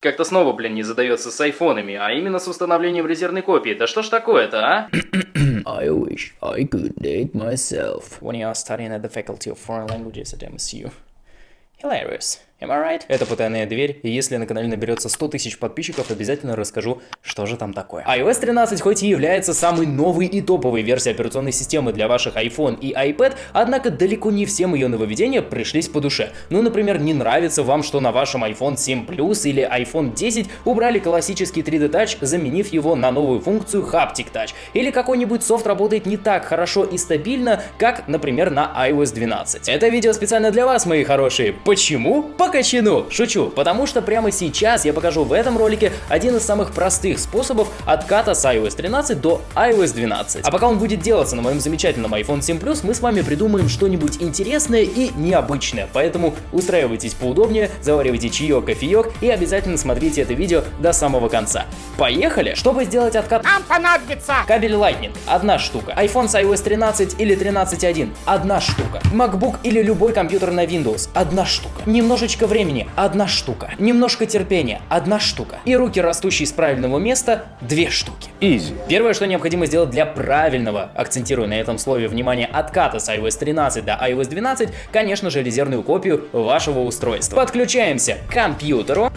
Как-то снова, блин, не задается с айфонами, а именно с установлением резервной копии. Да что ж такое-то, а? I wish I could date myself. when you are studying at the Faculty of Foreign Languages at MSU. Hilarious. Am I right? Это потайная дверь, и если на канале наберется 100 тысяч подписчиков, обязательно расскажу, что же там такое. iOS 13 хоть и является самой новой и топовой версией операционной системы для ваших iPhone и iPad, однако далеко не всем ее нововведения пришлись по душе. Ну, например, не нравится вам, что на вашем iPhone 7 Plus или iPhone 10 убрали классический 3D Touch, заменив его на новую функцию Haptic Touch. Или какой-нибудь софт работает не так хорошо и стабильно, как, например, на iOS 12. Это видео специально для вас, мои хорошие. Почему? По качану. Шучу, потому что прямо сейчас я покажу в этом ролике один из самых простых способов отката с iOS 13 до iOS 12. А пока он будет делаться на моем замечательном iPhone 7 Plus, мы с вами придумаем что-нибудь интересное и необычное. Поэтому устраивайтесь поудобнее, заваривайте чаек, кофеек и обязательно смотрите это видео до самого конца. Поехали! Чтобы сделать откат Нам понадобится Кабель Lightning – одна штука. iPhone с iOS 13 или 13.1 – одна штука. MacBook или любой компьютер на Windows – одна штука. Немножечко времени – одна штука. Немножко терпения – одна штука. И руки, растущие с правильного места – две штуки. Easy. Первое, что необходимо сделать для правильного, акцентирую на этом слове внимание, отката с iOS 13 до iOS 12, конечно же, резервную копию вашего устройства. Подключаемся к компьютеру.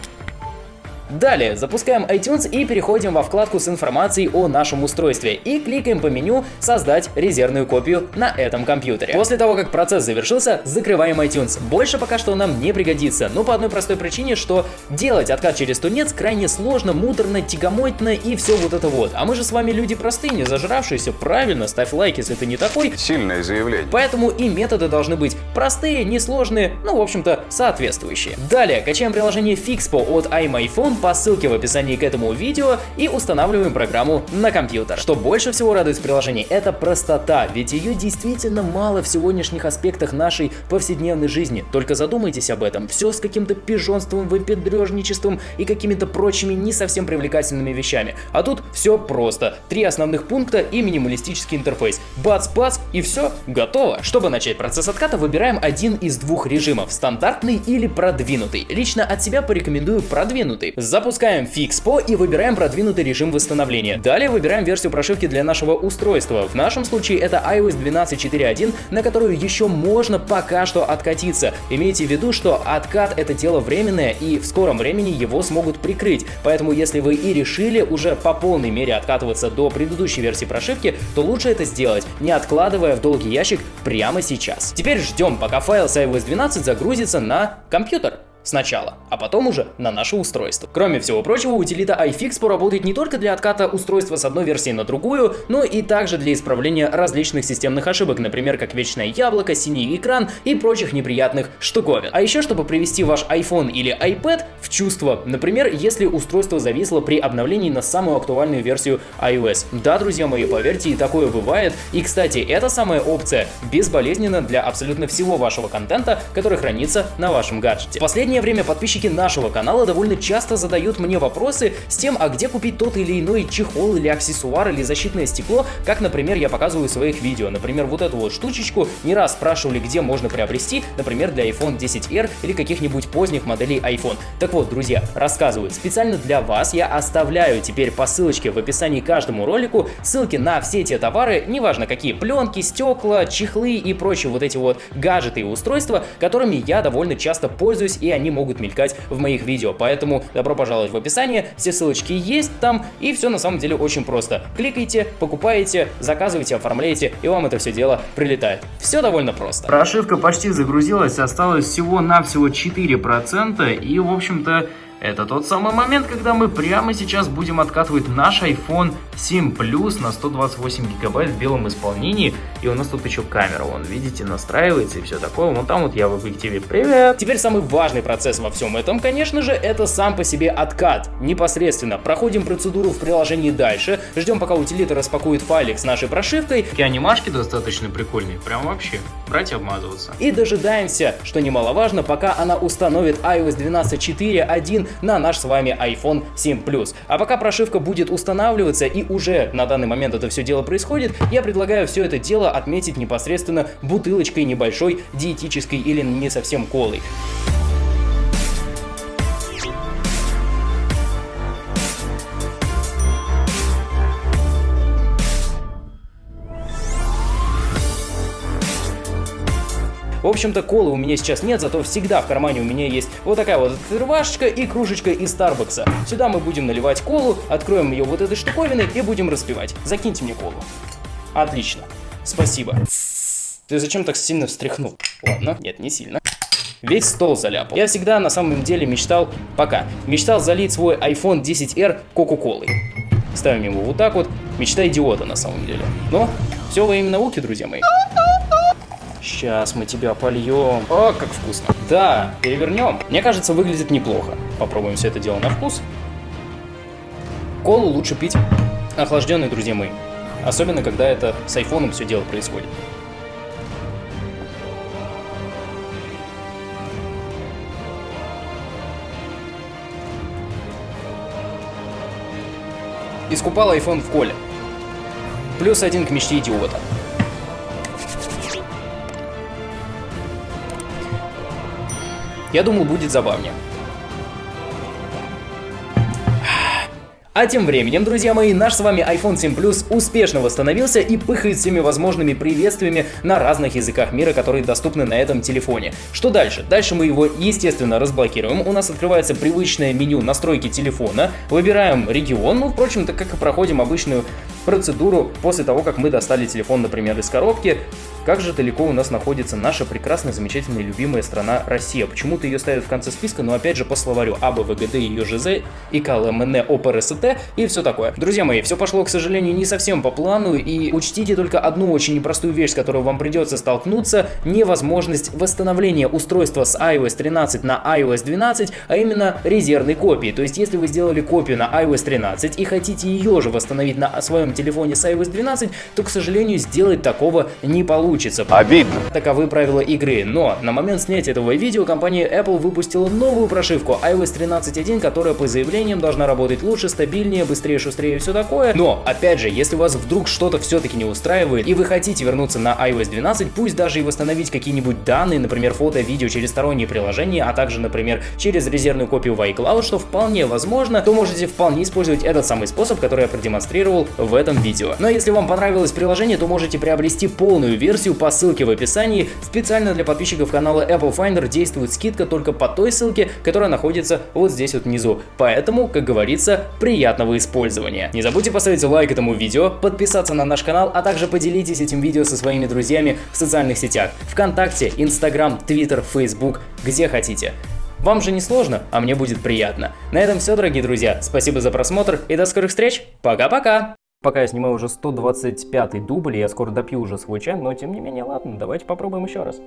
Далее запускаем iTunes и переходим во вкладку с информацией о нашем устройстве и кликаем по меню «Создать резервную копию на этом компьютере». После того, как процесс завершился, закрываем iTunes. Больше пока что нам не пригодится, но по одной простой причине, что делать откат через тунец крайне сложно, муторно, тягомотно и все вот это вот. А мы же с вами люди простые, не зажравшиеся, правильно, ставь лайк, если ты не такой. Сильное заявление. Поэтому и методы должны быть простые, несложные, ну, в общем-то, соответствующие. Далее, качаем приложение Fixpo от iMyPhone по ссылке в описании к этому видео и устанавливаем программу на компьютер. Что больше всего радует в приложении, это простота, ведь ее действительно мало в сегодняшних аспектах нашей повседневной жизни. Только задумайтесь об этом, все с каким-то пижонством, выпендрежничеством и какими-то прочими не совсем привлекательными вещами. А тут все просто. Три основных пункта и минималистический интерфейс. Бац-бац и все, готово. Чтобы начать процесс отката, выбираем один из двух режимов, стандартный или продвинутый. Лично от себя порекомендую продвинутый. Запускаем Fixpo и выбираем продвинутый режим восстановления. Далее выбираем версию прошивки для нашего устройства. В нашем случае это iOS 12.4.1, на которую еще можно пока что откатиться. Имейте в виду, что откат это дело временное и в скором времени его смогут прикрыть. Поэтому если вы и решили уже по полной мере откатываться до предыдущей версии прошивки, то лучше это сделать, не откладывая в долгий ящик прямо сейчас. Теперь ждем, пока файл с iOS 12 загрузится на компьютер сначала, а потом уже на наше устройство. Кроме всего прочего, утилита iFix работает не только для отката устройства с одной версии на другую, но и также для исправления различных системных ошибок, например, как вечное яблоко, синий экран и прочих неприятных штуковин. А еще, чтобы привести ваш iPhone или iPad в чувство, например, если устройство зависло при обновлении на самую актуальную версию iOS. Да, друзья мои, поверьте, и такое бывает. И, кстати, эта самая опция безболезненна для абсолютно всего вашего контента, который хранится на вашем гаджете. Последний последнее время подписчики нашего канала довольно часто задают мне вопросы с тем, а где купить тот или иной чехол или аксессуар или защитное стекло, как, например, я показываю в своих видео. Например, вот эту вот штучечку не раз спрашивали, где можно приобрести, например, для iPhone 10R или каких-нибудь поздних моделей iPhone. Так вот, друзья, рассказываю, специально для вас я оставляю теперь по ссылочке в описании каждому ролику ссылки на все те товары, неважно какие, пленки, стекла, чехлы и прочие вот эти вот гаджеты и устройства, которыми я довольно часто пользуюсь и они они могут мелькать в моих видео. Поэтому добро пожаловать в описание, все ссылочки есть там, и все на самом деле очень просто. Кликайте, покупаете, заказывайте, оформляете, и вам это все дело прилетает. Все довольно просто. Прошивка почти загрузилась, осталось всего-навсего 4%, и, в общем-то, это тот самый момент, когда мы прямо сейчас будем откатывать наш iPhone 7 Plus на 128 гигабайт в белом исполнении. И у нас тут еще камера, вон, видите, настраивается и все такое. Вон там вот я в объективе. Привет! Теперь самый важный процесс во всем этом, конечно же, это сам по себе откат. Непосредственно проходим процедуру в приложении дальше, ждем пока утилита распакует файлик с нашей прошивкой. Такие анимашки достаточно прикольные, прям вообще, брать и обмазываться. И дожидаемся, что немаловажно, пока она установит iOS 12.4.1 на наш с вами iPhone 7 Plus. А пока прошивка будет устанавливаться и уже на данный момент это все дело происходит, я предлагаю все это дело отметить непосредственно бутылочкой небольшой диетической или не совсем колой. Общем-то, колы у меня сейчас нет, зато всегда в кармане у меня есть вот такая вот открывашечка и кружечка из Старбакса. Сюда мы будем наливать колу, откроем ее вот этой штуковиной и будем распивать. Закиньте мне колу. Отлично. Спасибо. Ты зачем так сильно встряхнул? Ладно, нет, не сильно. Весь стол заляпал. Я всегда на самом деле мечтал, пока, мечтал залить свой iPhone 10R Кока-Колой. Ставим его вот так вот. Мечта идиота на самом деле. Но все во имя науки, друзья мои. Сейчас мы тебя польем. О, как вкусно. Да, перевернем. Мне кажется, выглядит неплохо. Попробуем все это дело на вкус. Колу лучше пить охлажденной, друзья мои. Особенно, когда это с айфоном все дело происходит. Искупал iPhone в коле. Плюс один к мечте идиота. Я думал, будет забавнее. А тем временем, друзья мои, наш с вами iPhone 7 Plus успешно восстановился и пыхает всеми возможными приветствиями на разных языках мира, которые доступны на этом телефоне. Что дальше? Дальше мы его, естественно, разблокируем. У нас открывается привычное меню настройки телефона. Выбираем регион, ну, впрочем, так как и проходим обычную процедуру после того, как мы достали телефон, например, из коробки. Как же далеко у нас находится наша прекрасная, замечательная, любимая страна Россия? Почему-то ее ставят в конце списка, но опять же по словарю А, Б, В, Г, Д, Ё, Ж, З, И, К, Л, М, Н, О, П, Р, С, Т и все такое. Друзья мои, все пошло, к сожалению, не совсем по плану, и учтите только одну очень непростую вещь, с которой вам придется столкнуться, невозможность восстановления устройства с iOS 13 на iOS 12, а именно резервной копии. То есть, если вы сделали копию на iOS 13 и хотите ее же восстановить на своем телефоне с iOS 12, то, к сожалению, сделать такого не получится. Обидно. Таковы правила игры, но на момент снятия этого видео компания Apple выпустила новую прошивку iOS 13.1, которая по заявлениям должна работать лучше, стабильнее, быстрее, шустрее и все такое. Но, опять же, если вас вдруг что-то все-таки не устраивает и вы хотите вернуться на iOS 12, пусть даже и восстановить какие-нибудь данные, например, фото, видео через сторонние приложения, а также, например, через резервную копию в iCloud, что вполне возможно, то можете вполне использовать этот самый способ, который я продемонстрировал в этом видео. Но если вам понравилось приложение, то можете приобрести полную версию по ссылке в описании. Специально для подписчиков канала Apple Finder действует скидка только по той ссылке, которая находится вот здесь вот внизу. Поэтому, как говорится, приятного использования. Не забудьте поставить лайк этому видео, подписаться на наш канал, а также поделитесь этим видео со своими друзьями в социальных сетях. Вконтакте, Инстаграм, Твиттер, Фейсбук, где хотите. Вам же не сложно, а мне будет приятно. На этом все, дорогие друзья. Спасибо за просмотр и до скорых встреч. Пока-пока! Пока я снимаю уже 125 дубль, я скоро допью уже свой чай, но тем не менее, ладно, давайте попробуем еще раз.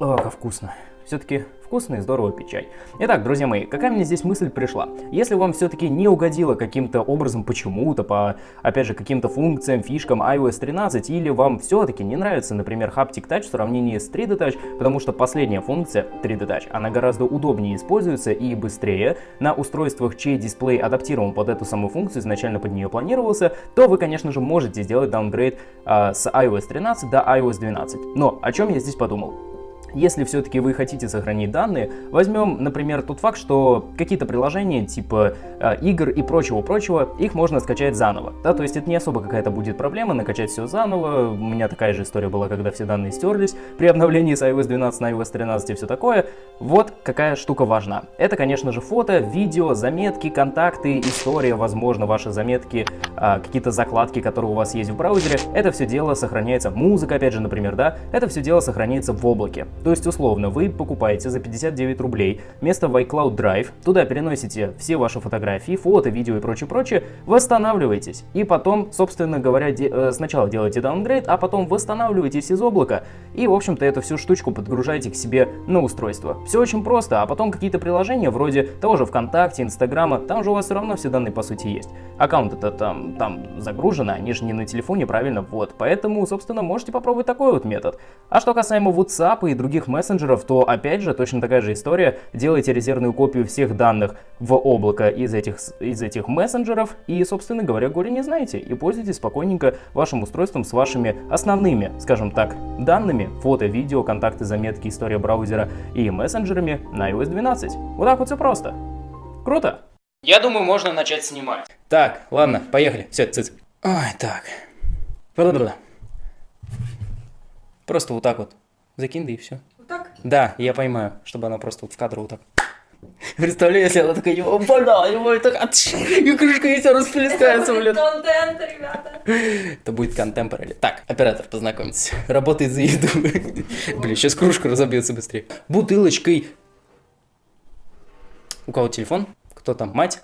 О, как вкусно. Все-таки вкусно и здорово пить чай. Итак, друзья мои, какая мне здесь мысль пришла? Если вам все-таки не угодило каким-то образом почему-то, по, опять же, каким-то функциям, фишкам iOS 13, или вам все-таки не нравится, например, Haptic Touch в сравнении с 3D Touch, потому что последняя функция 3D Touch, она гораздо удобнее используется и быстрее на устройствах, чей дисплей адаптирован под эту самую функцию, изначально под нее планировался, то вы, конечно же, можете сделать даунгрейд а, с iOS 13 до iOS 12. Но о чем я здесь подумал? Если все-таки вы хотите сохранить данные, возьмем, например, тот факт, что какие-то приложения типа э, игр и прочего-прочего, их можно скачать заново. Да, то есть это не особо какая-то будет проблема, накачать все заново. У меня такая же история была, когда все данные стерлись при обновлении с iOS 12 на iOS 13 и все такое. Вот какая штука важна. Это, конечно же, фото, видео, заметки, контакты, история, возможно, ваши заметки, э, какие-то закладки, которые у вас есть в браузере. Это все дело сохраняется, музыка, опять же, например, да, это все дело сохраняется в облаке. То есть, условно, вы покупаете за 59 рублей место в iCloud Drive, туда переносите все ваши фотографии, фото, видео и прочее-прочее, восстанавливаетесь. И потом, собственно говоря, де э, сначала делаете даунгрейд, а потом восстанавливаетесь из облака. И, в общем-то, эту всю штучку подгружаете к себе на устройство. Все очень просто, а потом какие-то приложения, вроде того же ВКонтакте, Инстаграма, там же у вас все равно все данные, по сути, есть. Аккаунт это там, там загружены, они же не на телефоне, правильно? Вот, поэтому, собственно, можете попробовать такой вот метод. А что касаемо WhatsApp и других других мессенджеров, то опять же точно такая же история. Делайте резервную копию всех данных в облако из этих, из этих мессенджеров и, собственно говоря, горе не знаете. И пользуйтесь спокойненько вашим устройством с вашими основными, скажем так, данными, фото, видео, контакты, заметки, история браузера и мессенджерами на iOS 12. Вот так вот все просто. Круто? Я думаю, можно начать снимать. Так, ладно, поехали. Все, цыц. Ой, так. Просто вот так вот Закинь, да и все. Вот так? Да, я понимаю, чтобы она просто вот в кадр вот так. Представляю, если она такая, «О, бля, его так, атш, и крышка и все расплескается, блин. контент, ребята. Это будет контемпорари. Так, оператор, познакомьтесь. Работает за еду. Блин, сейчас кружка разобьется быстрее. Бутылочкой. У кого телефон? Кто там? Мать?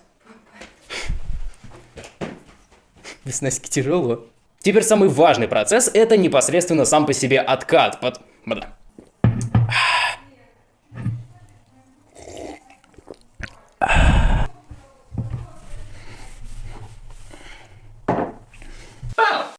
Без Наськи тяжело. Теперь самый важный процесс это непосредственно сам по себе откат. Под... Bye-bye.